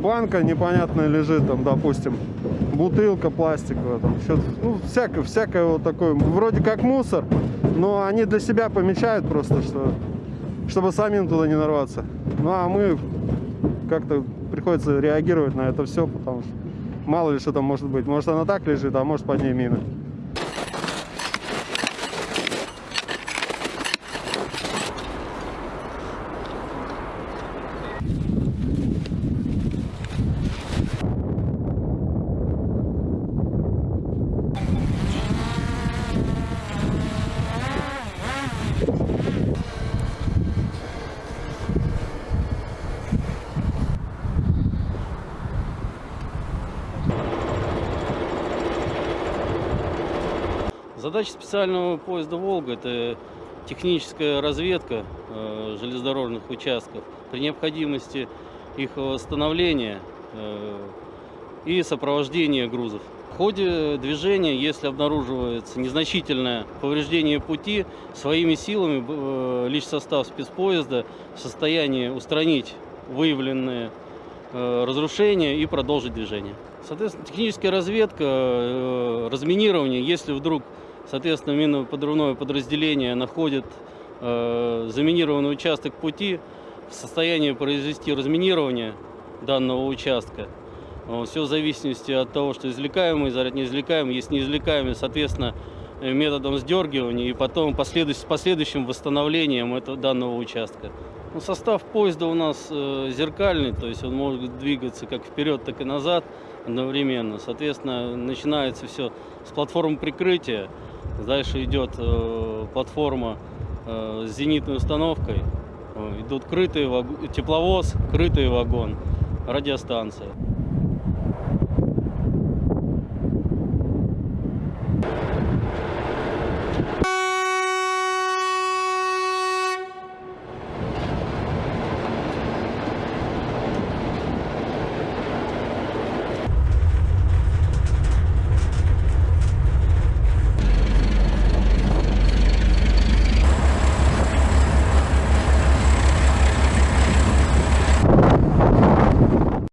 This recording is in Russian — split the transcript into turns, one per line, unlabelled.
банка непонятная лежит, там, допустим, бутылка пластиковая, там, ну, всякое, всякое вот такое, вроде как мусор, но они для себя помечают просто, что, чтобы самим туда не нарваться. Ну, а мы как-то приходится реагировать на это все, потому что мало ли что там может быть. Может она так лежит, а может под ней мина.
Задача специального поезда «Волга» – это техническая разведка э, железнодорожных участков при необходимости их восстановления э, и сопровождения грузов. В ходе движения, если обнаруживается незначительное повреждение пути, своими силами э, личный состав спецпоезда в состоянии устранить выявленные разрушения и продолжить движение. Соответственно, техническая разведка, разминирование, если вдруг Соответственно, минно-подрывное подразделение находит э, заминированный участок пути в состоянии произвести разминирование данного участка. Все в зависимости от того, что извлекаемый, заряд неизвлекаемый, есть неизвлекаемый, соответственно, методом сдергивания и потом последующим, с последующим восстановлением этого, данного участка. Ну, состав поезда у нас э, зеркальный, то есть он может двигаться как вперед, так и назад одновременно. Соответственно, начинается все с платформы прикрытия. Дальше идет э, платформа э, с зенитной установкой. Э, идут крытый ваг... тепловоз, крытый вагон, радиостанция.